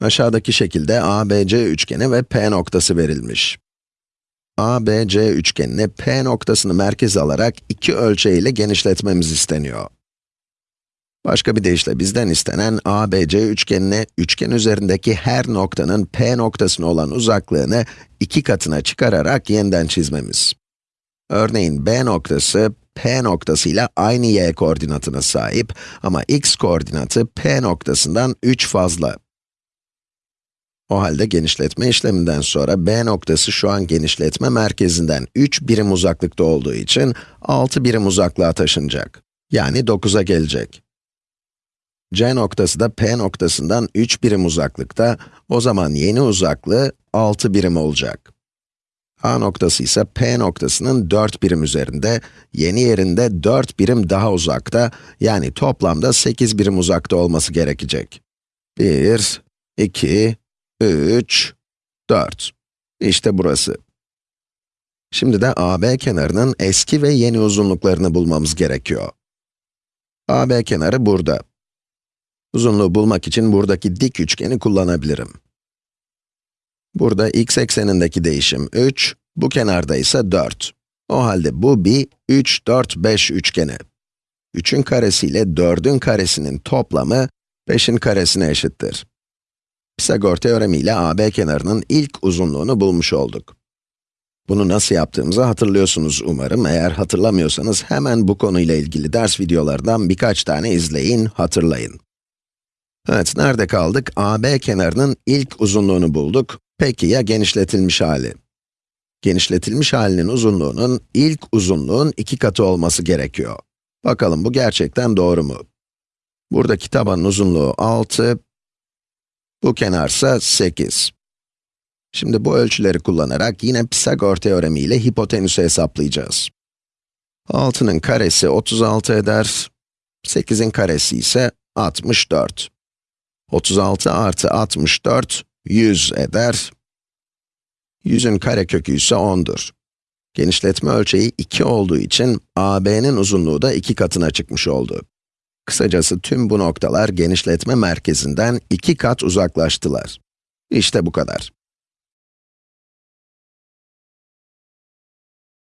Aşağıdaki şekilde ABC üçgeni ve P noktası verilmiş. ABC üçgenini P noktasını merkez alarak iki ölçeğiyle genişletmemiz isteniyor. Başka bir deyişle bizden istenen ABC üçgenine üçgen üzerindeki her noktanın P noktasına olan uzaklığını iki katına çıkararak yeniden çizmemiz. Örneğin B noktası, P noktasıyla aynı y koordinatına sahip ama x koordinatı P noktasından 3 fazla. O halde genişletme işleminden sonra B noktası şu an genişletme merkezinden 3 birim uzaklıkta olduğu için 6 birim uzaklığa taşınacak. Yani 9'a gelecek. C noktası da P noktasından 3 birim uzaklıkta, o zaman yeni uzaklığı 6 birim olacak. A noktası ise P noktasının 4 birim üzerinde, yeni yerinde 4 birim daha uzakta, yani toplamda 8 birim uzakta olması gerekecek. 1, 2, 3, 4. İşte burası. Şimdi de AB kenarının eski ve yeni uzunluklarını bulmamız gerekiyor. AB kenarı burada. Uzunluğu bulmak için buradaki dik üçgeni kullanabilirim. Burada x eksenindeki değişim 3, bu kenarda ise 4. O halde bu bir 3, 4, 5 üçgeni. 3'ün karesi ile 4'ün karesinin toplamı 5'in karesine eşittir. Pisagor teoremi ile AB kenarının ilk uzunluğunu bulmuş olduk. Bunu nasıl yaptığımızı hatırlıyorsunuz umarım. Eğer hatırlamıyorsanız hemen bu konuyla ilgili ders videolardan birkaç tane izleyin, hatırlayın. Evet, nerede kaldık? AB kenarının ilk uzunluğunu bulduk. Peki ya genişletilmiş hali? Genişletilmiş halinin uzunluğunun ilk uzunluğun iki katı olması gerekiyor. Bakalım bu gerçekten doğru mu? Buradaki tabanın uzunluğu 6, bu kenarsa 8. Şimdi bu ölçüleri kullanarak yine Pisagor teoremi ile hipotenüsü hesaplayacağız. 6'nın karesi 36 eder, 8'in karesi ise 64. 36 artı 64, 100 eder. 100'ün karekökü ise 10'dur. Genişletme ölçeği 2 olduğu için AB'nin uzunluğu da 2 katına çıkmış oldu. Kısacası tüm bu noktalar genişletme merkezinden 2 kat uzaklaştılar. İşte bu kadar.